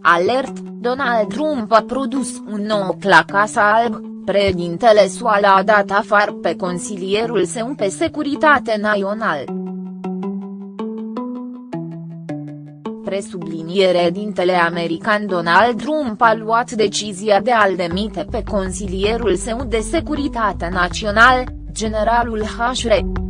Alert, Donald Trump a produs un nou la Casa Alb, președintele SUA l-a dat afară pe consilierul său pe securitate națională. Presubliniere dintele american Donald Trump a luat decizia de a-l demite pe consilierul său de securitate național, generalul H.R.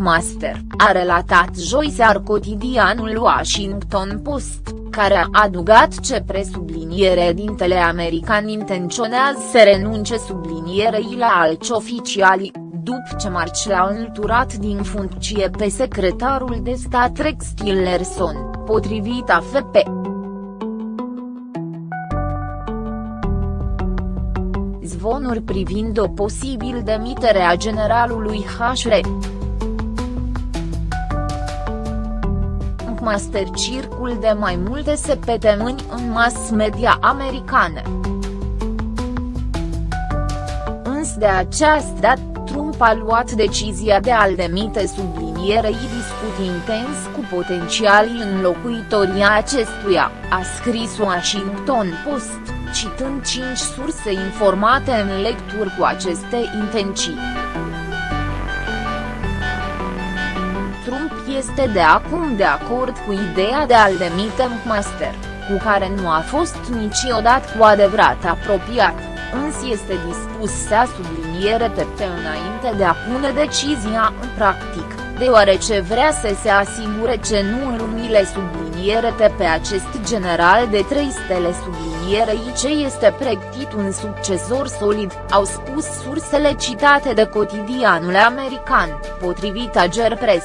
Master, a relatat joi sear cotidianul Washington Post, care a adugat ce presubliniere dintele american intenționează să renunce sublinierei la alți oficiali, după ce Marci l-a înlăturat din funcție pe secretarul de stat Rex Tillerson, potrivit AFP. Zvonuri privind o posibil demitere a generalului HR. Master circul de mai multe săptămâni în mass media americane. Însă de această dată, Trump a luat decizia de a-l demite sublinierei discut intens cu potențialii înlocuitorii acestuia, a scris Washington Post, citând cinci surse informate în lecturi cu aceste intenții. Trump este de acum de acord cu ideea de a-l demite McMaster, cu care nu a fost niciodată cu adevărat apropiat, însă este dispus să subliniere pe înainte de a pune decizia în practic, deoarece vrea să se asigure ce nu îl umile subliniere pe acest general de trei stele sublinierei ce este pregătit un succesor solid, au spus sursele citate de cotidianul american, potrivit Ager Press.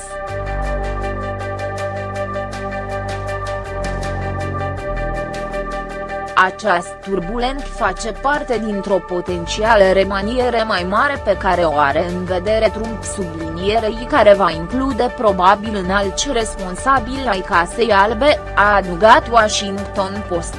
Această turbulent face parte dintr-o potențială remaniere mai mare pe care o are în vedere Trump sublinierei care va include probabil în alți responsabili ai Casei Albe, a adugat Washington Post.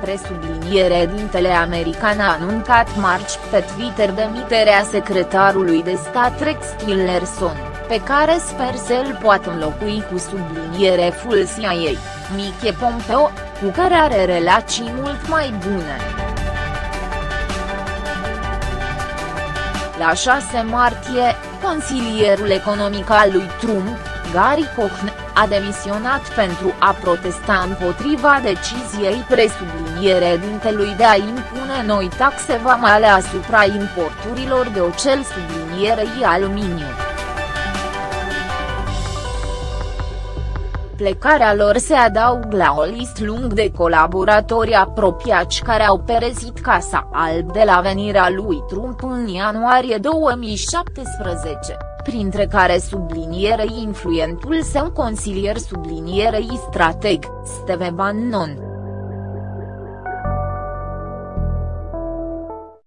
presubliniere dintele american a anuncat marci pe Twitter demiterea secretarului de stat Rex Tillerson pe care sper să îl poată înlocui cu subliniere full CIA, Mike Pompeo, cu care are relații mult mai bune. La 6 martie, consilierul economic al lui Trump, Gary Cohn, a demisionat pentru a protesta împotriva deciziei presubliniere dintelui de a impune noi taxe vamale asupra importurilor de oțel sublinierei aluminiu. Plecarea lor se adaugă la o listă lung de colaboratori apropiați care au perezit Casa Alb de la venirea lui Trump în ianuarie 2017, printre care sublinierei influentul său consilier sublinierei strateg, Steve Bannon.